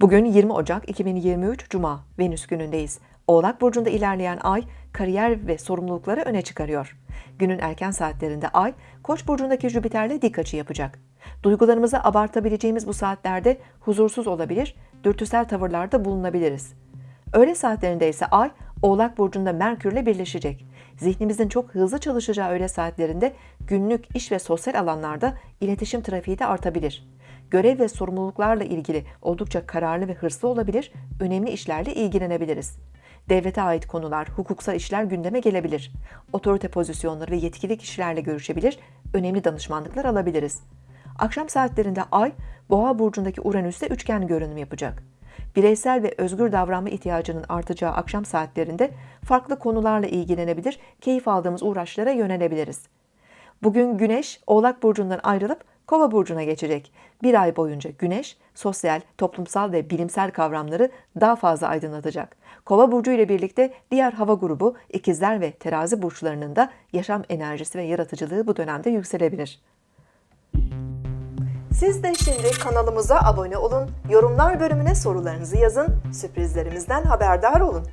Bugün 20 Ocak 2023 Cuma Venüs günündeyiz. Oğlak burcunda ilerleyen ay kariyer ve sorumlulukları öne çıkarıyor. Günün erken saatlerinde ay Koç burcundaki Jüpiter'le dik açı yapacak. Duygularımızı abartabileceğimiz bu saatlerde huzursuz olabilir, dürtüsel tavırlarda bulunabiliriz. Öğle saatlerinde ise ay Oğlak burcunda Merkürle birleşecek. Zihnimizin çok hızlı çalışacağı öğle saatlerinde günlük iş ve sosyal alanlarda iletişim trafiği de artabilir. Görev ve sorumluluklarla ilgili oldukça kararlı ve hırslı olabilir, önemli işlerle ilgilenebiliriz. Devlete ait konular, hukuksal işler gündeme gelebilir. Otorite pozisyonları ve yetkili kişilerle görüşebilir, önemli danışmanlıklar alabiliriz. Akşam saatlerinde Ay, Boğa burcundaki Uranüs'te üçgen görünüm yapacak. Bireysel ve özgür davranma ihtiyacının artacağı akşam saatlerinde farklı konularla ilgilenebilir, keyif aldığımız uğraşlara yönelebiliriz. Bugün Güneş Oğlak burcundan ayrılıp Kova burcuna geçecek. Bir ay boyunca Güneş sosyal, toplumsal ve bilimsel kavramları daha fazla aydınlatacak. Kova burcu ile birlikte diğer hava grubu ikizler ve terazi burçlarının da yaşam enerjisi ve yaratıcılığı bu dönemde yükselebilir. Siz de şimdi kanalımıza abone olun, yorumlar bölümüne sorularınızı yazın, sürprizlerimizden haberdar olun.